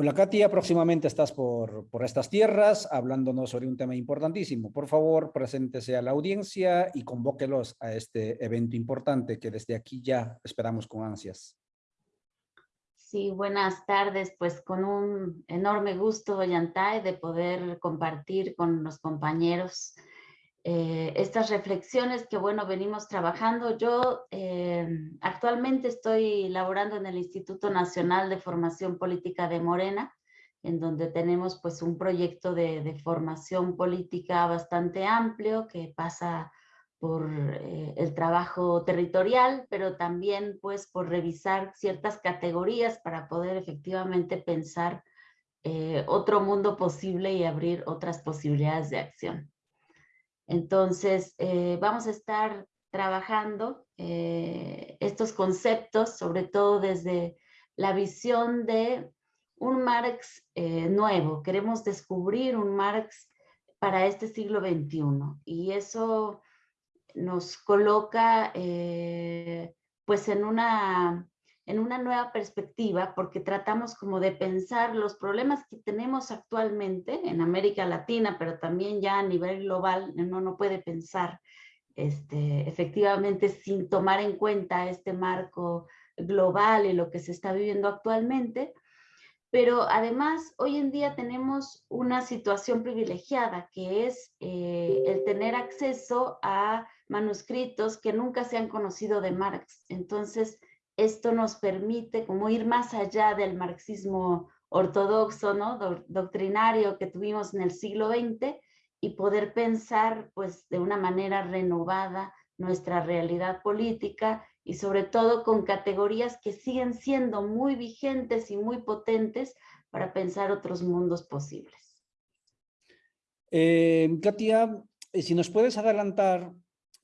Hola Katia, próximamente estás por, por estas tierras hablándonos sobre un tema importantísimo. Por favor, preséntese a la audiencia y convóquelos a este evento importante que desde aquí ya esperamos con ansias. Sí, buenas tardes. Pues con un enorme gusto, Yantay, de poder compartir con los compañeros eh, estas reflexiones que, bueno, venimos trabajando. Yo eh, actualmente estoy laborando en el Instituto Nacional de Formación Política de Morena, en donde tenemos pues un proyecto de, formación política bastante amplio que pasa por eh, el trabajo territorial, pero también pues por revisar ciertas categorías para poder efectivamente pensar otro mundo posible y abrir otras posibilidades de acción. Entonces, eh, vamos a estar trabajando eh, estos conceptos, sobre todo desde la visión de un Marx eh, nuevo. Queremos descubrir un Marx para este siglo XXI y eso nos coloca pues en una en una nueva perspectiva porque tratamos como de pensar los problemas que tenemos actualmente en América Latina, pero también ya a nivel global, uno no puede pensar este, efectivamente sin tomar en cuenta este marco global y lo que se está viviendo actualmente, pero además hoy en día tenemos una situación privilegiada que es eh, el tener acceso a manuscritos que nunca se han conocido de Marx. Entonces, esto nos permite como ir más allá del marxismo ortodoxo, ¿no? doctrinario que tuvimos en el siglo XX y poder pensar pues de una manera renovada nuestra realidad política y sobre todo con categorías que siguen siendo muy vigentes y muy potentes para pensar otros mundos posibles. Eh, Katia, eh, si nos puedes adelantar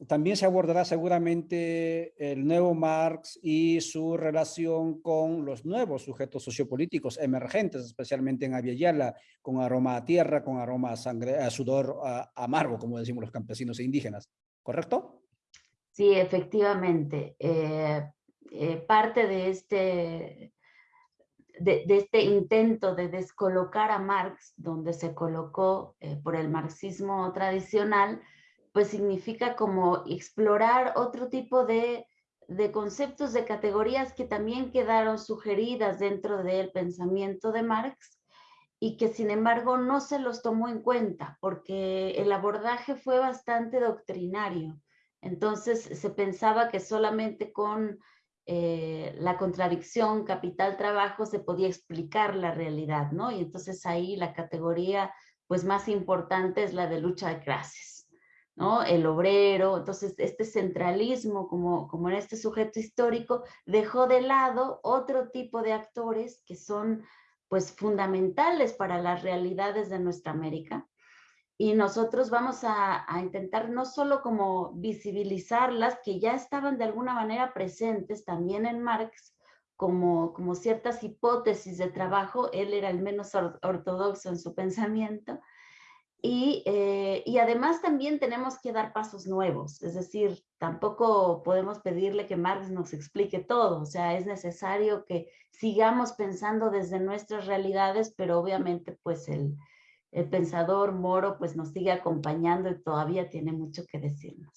también se abordará seguramente el nuevo Marx y su relación con los nuevos sujetos sociopolíticos emergentes, especialmente en Aviala, con aroma a tierra, con aroma a sangre, a sudor amargo, como decimos los campesinos e indígenas. ¿Correcto? Sí, efectivamente. Eh, eh, parte de este, de, este intento de descolocar a Marx, donde se colocó eh, por el marxismo tradicional, pues significa como explorar otro tipo de, conceptos, de categorías que también quedaron sugeridas dentro del pensamiento de Marx y que sin embargo no se los tomó en cuenta porque el abordaje fue bastante doctrinario. Entonces se pensaba que solamente con eh, la contradicción capital-trabajo se podía explicar la realidad, ¿no? Y entonces ahí la categoría pues más importante es la de lucha de clases. ¿No? El obrero, entonces este centralismo como, como en este sujeto histórico dejó de lado otro tipo de actores que son pues fundamentales para las realidades de nuestra América y nosotros vamos a, a, intentar no solo como visibilizarlas, que ya estaban de alguna manera presentes también en Marx, como, como ciertas hipótesis de trabajo, él era el menos ortodoxo en su pensamiento, eh, y, además también tenemos que dar pasos nuevos, es decir, tampoco podemos pedirle que Marx nos explique todo, o sea, es necesario que sigamos pensando desde nuestras realidades, pero obviamente pues el, el pensador moro pues nos sigue acompañando y todavía tiene mucho que decirnos.